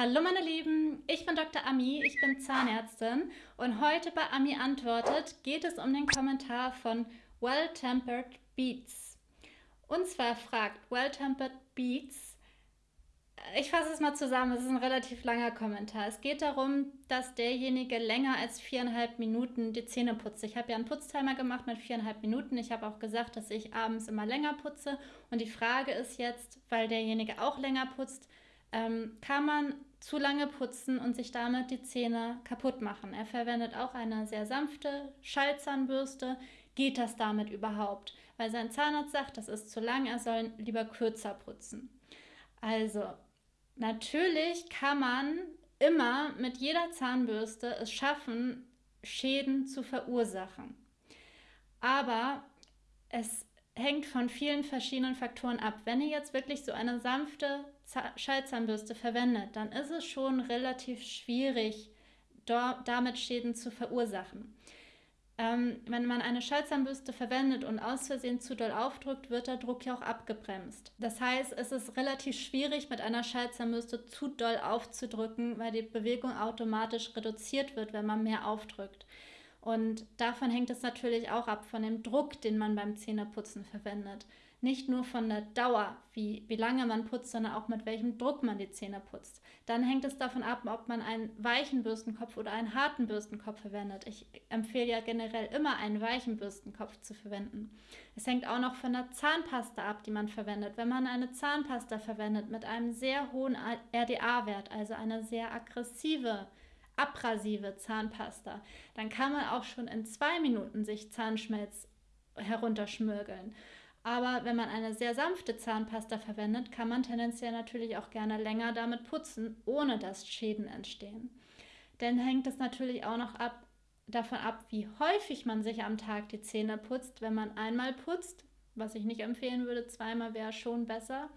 Hallo meine Lieben, ich bin Dr. Ami, ich bin Zahnärztin und heute bei Ami antwortet geht es um den Kommentar von Well-Tempered Beats. Und zwar fragt Well-Tempered Beats, ich fasse es mal zusammen, es ist ein relativ langer Kommentar. Es geht darum, dass derjenige länger als viereinhalb Minuten die Zähne putzt. Ich habe ja einen Putztimer gemacht mit viereinhalb Minuten. Ich habe auch gesagt, dass ich abends immer länger putze. Und die Frage ist jetzt, weil derjenige auch länger putzt, ähm, kann man zu lange putzen und sich damit die Zähne kaputt machen. Er verwendet auch eine sehr sanfte Schallzahnbürste. Geht das damit überhaupt? Weil sein Zahnarzt sagt, das ist zu lang, er soll lieber kürzer putzen. Also, natürlich kann man immer mit jeder Zahnbürste es schaffen, Schäden zu verursachen. Aber es hängt von vielen verschiedenen Faktoren ab. Wenn ihr jetzt wirklich so eine sanfte Schallzahnbürste verwendet, dann ist es schon relativ schwierig, damit Schäden zu verursachen. Ähm, wenn man eine Schallzahnbürste verwendet und aus Versehen zu doll aufdrückt, wird der Druck ja auch abgebremst. Das heißt, es ist relativ schwierig, mit einer Schallzahnbürste zu doll aufzudrücken, weil die Bewegung automatisch reduziert wird, wenn man mehr aufdrückt. Und davon hängt es natürlich auch ab, von dem Druck, den man beim Zähneputzen verwendet. Nicht nur von der Dauer, wie, wie lange man putzt, sondern auch mit welchem Druck man die Zähne putzt. Dann hängt es davon ab, ob man einen weichen Bürstenkopf oder einen harten Bürstenkopf verwendet. Ich empfehle ja generell immer einen weichen Bürstenkopf zu verwenden. Es hängt auch noch von der Zahnpasta ab, die man verwendet. Wenn man eine Zahnpasta verwendet mit einem sehr hohen RDA-Wert, also eine sehr aggressive abrasive Zahnpasta, dann kann man auch schon in zwei Minuten sich Zahnschmelz herunterschmürgeln. Aber wenn man eine sehr sanfte Zahnpasta verwendet, kann man tendenziell natürlich auch gerne länger damit putzen, ohne dass Schäden entstehen. Denn hängt es natürlich auch noch ab, davon ab, wie häufig man sich am Tag die Zähne putzt. Wenn man einmal putzt, was ich nicht empfehlen würde, zweimal wäre schon besser.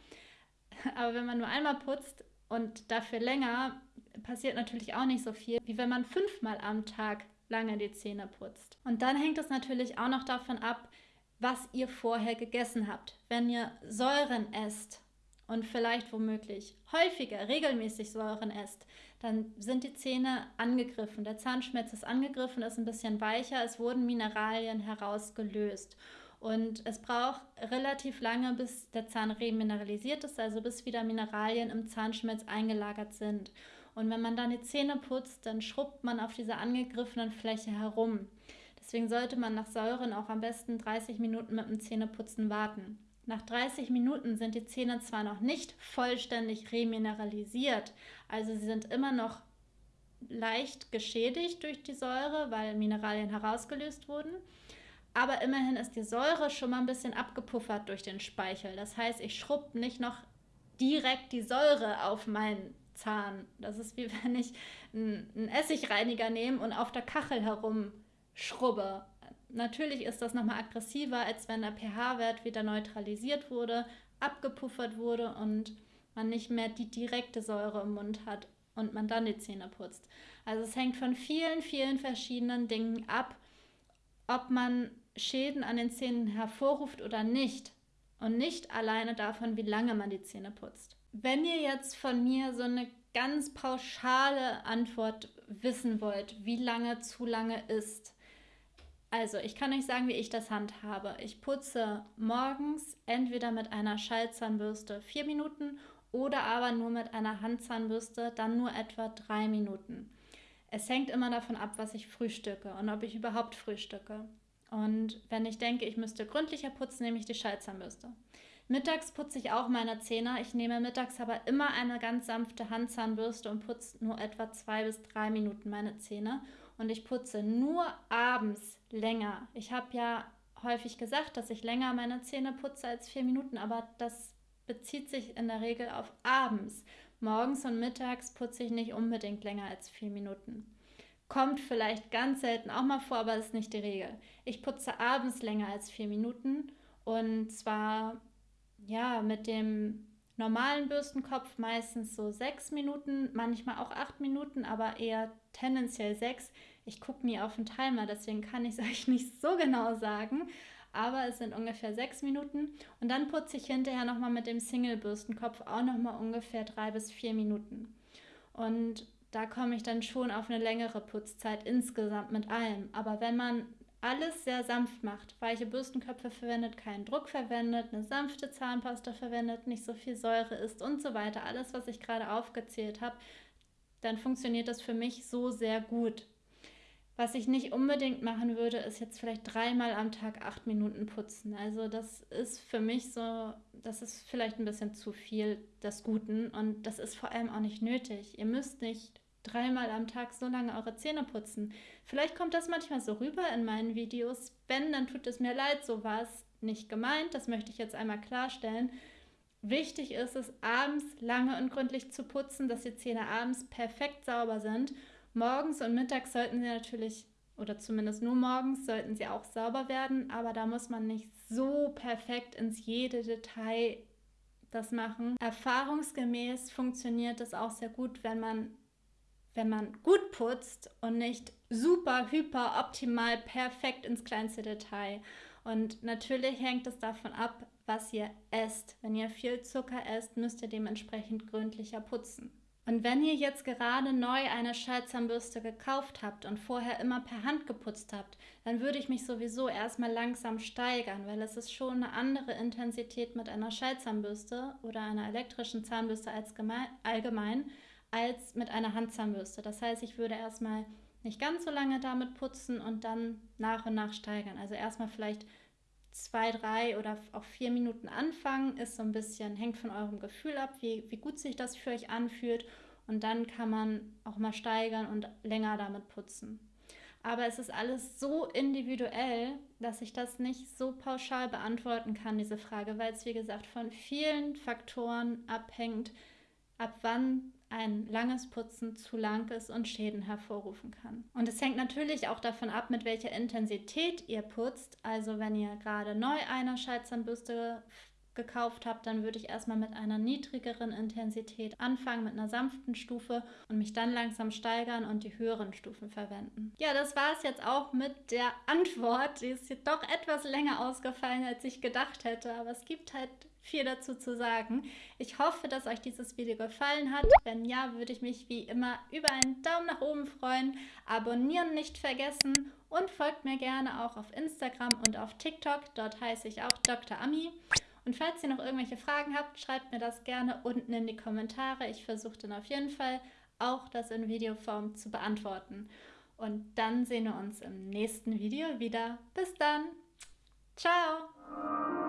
Aber wenn man nur einmal putzt und dafür länger, passiert natürlich auch nicht so viel, wie wenn man fünfmal am Tag lange die Zähne putzt. Und dann hängt es natürlich auch noch davon ab, was ihr vorher gegessen habt. Wenn ihr Säuren esst und vielleicht womöglich häufiger, regelmäßig Säuren esst, dann sind die Zähne angegriffen. Der Zahnschmelz ist angegriffen, ist ein bisschen weicher, es wurden Mineralien herausgelöst. Und es braucht relativ lange, bis der Zahn remineralisiert ist, also bis wieder Mineralien im Zahnschmelz eingelagert sind. Und wenn man dann die Zähne putzt, dann schrubbt man auf dieser angegriffenen Fläche herum. Deswegen sollte man nach Säuren auch am besten 30 Minuten mit dem Zähneputzen warten. Nach 30 Minuten sind die Zähne zwar noch nicht vollständig remineralisiert, also sie sind immer noch leicht geschädigt durch die Säure, weil Mineralien herausgelöst wurden. Aber immerhin ist die Säure schon mal ein bisschen abgepuffert durch den Speichel. Das heißt, ich schrubbe nicht noch direkt die Säure auf meinen Zahn. Das ist wie wenn ich einen Essigreiniger nehme und auf der Kachel herum schrubbe. Natürlich ist das nochmal aggressiver, als wenn der pH-Wert wieder neutralisiert wurde, abgepuffert wurde und man nicht mehr die direkte Säure im Mund hat und man dann die Zähne putzt. Also es hängt von vielen, vielen verschiedenen Dingen ab, ob man Schäden an den Zähnen hervorruft oder nicht. Und nicht alleine davon, wie lange man die Zähne putzt. Wenn ihr jetzt von mir so eine ganz pauschale Antwort wissen wollt, wie lange zu lange ist, also, ich kann euch sagen, wie ich das handhabe. Ich putze morgens entweder mit einer Schallzahnbürste vier Minuten oder aber nur mit einer Handzahnbürste, dann nur etwa drei Minuten. Es hängt immer davon ab, was ich frühstücke und ob ich überhaupt frühstücke. Und wenn ich denke, ich müsste gründlicher putzen, nehme ich die Schallzahnbürste. Mittags putze ich auch meine Zähne. Ich nehme mittags aber immer eine ganz sanfte Handzahnbürste und putze nur etwa zwei bis drei Minuten meine Zähne und ich putze nur abends länger. Ich habe ja häufig gesagt, dass ich länger meine Zähne putze als vier Minuten, aber das bezieht sich in der Regel auf abends. Morgens und mittags putze ich nicht unbedingt länger als vier Minuten. Kommt vielleicht ganz selten auch mal vor, aber ist nicht die Regel. Ich putze abends länger als vier Minuten und zwar ja mit dem normalen Bürstenkopf meistens so sechs Minuten, manchmal auch acht Minuten, aber eher tendenziell sechs. Ich gucke nie auf den Timer, deswegen kann ich es euch nicht so genau sagen. Aber es sind ungefähr sechs Minuten. Und dann putze ich hinterher nochmal mit dem Single-Bürstenkopf auch nochmal ungefähr drei bis vier Minuten. Und da komme ich dann schon auf eine längere Putzzeit insgesamt mit allem. Aber wenn man alles sehr sanft macht, weiche Bürstenköpfe verwendet, keinen Druck verwendet, eine sanfte Zahnpasta verwendet, nicht so viel Säure isst und so weiter, alles, was ich gerade aufgezählt habe, dann funktioniert das für mich so sehr gut. Was ich nicht unbedingt machen würde, ist jetzt vielleicht dreimal am Tag acht Minuten putzen. Also das ist für mich so, das ist vielleicht ein bisschen zu viel des Guten und das ist vor allem auch nicht nötig. Ihr müsst nicht dreimal am Tag so lange eure Zähne putzen. Vielleicht kommt das manchmal so rüber in meinen Videos. Wenn, dann tut es mir leid, so war es nicht gemeint. Das möchte ich jetzt einmal klarstellen. Wichtig ist es, abends lange und gründlich zu putzen, dass die Zähne abends perfekt sauber sind. Morgens und mittags sollten sie natürlich, oder zumindest nur morgens, sollten sie auch sauber werden, aber da muss man nicht so perfekt ins jede Detail das machen. Erfahrungsgemäß funktioniert es auch sehr gut, wenn man wenn man gut putzt und nicht super, hyper, optimal, perfekt ins kleinste Detail. Und natürlich hängt es davon ab, was ihr esst. Wenn ihr viel Zucker esst, müsst ihr dementsprechend gründlicher putzen. Und wenn ihr jetzt gerade neu eine Schallzahnbürste gekauft habt und vorher immer per Hand geputzt habt, dann würde ich mich sowieso erstmal langsam steigern, weil es ist schon eine andere Intensität mit einer Schallzahnbürste oder einer elektrischen Zahnbürste als allgemein als mit einer Handzahnbürste. Das heißt, ich würde erstmal nicht ganz so lange damit putzen und dann nach und nach steigern. Also erstmal vielleicht zwei, drei oder auch vier Minuten anfangen, ist so ein bisschen, hängt von eurem Gefühl ab, wie, wie gut sich das für euch anfühlt. Und dann kann man auch mal steigern und länger damit putzen. Aber es ist alles so individuell, dass ich das nicht so pauschal beantworten kann, diese Frage, weil es, wie gesagt, von vielen Faktoren abhängt, ab wann ein langes Putzen zu lang ist und Schäden hervorrufen kann. Und es hängt natürlich auch davon ab, mit welcher Intensität ihr putzt. Also wenn ihr gerade neu eine Schallzahnbürste gekauft habt, dann würde ich erstmal mit einer niedrigeren Intensität anfangen, mit einer sanften Stufe und mich dann langsam steigern und die höheren Stufen verwenden. Ja, das war es jetzt auch mit der Antwort. Die ist doch etwas länger ausgefallen, als ich gedacht hätte, aber es gibt halt viel dazu zu sagen. Ich hoffe, dass euch dieses Video gefallen hat. Wenn ja, würde ich mich wie immer über einen Daumen nach oben freuen. Abonnieren nicht vergessen und folgt mir gerne auch auf Instagram und auf TikTok. Dort heiße ich auch Dr. Ami. Und falls ihr noch irgendwelche Fragen habt, schreibt mir das gerne unten in die Kommentare. Ich versuche dann auf jeden Fall auch das in Videoform zu beantworten. Und dann sehen wir uns im nächsten Video wieder. Bis dann. Ciao.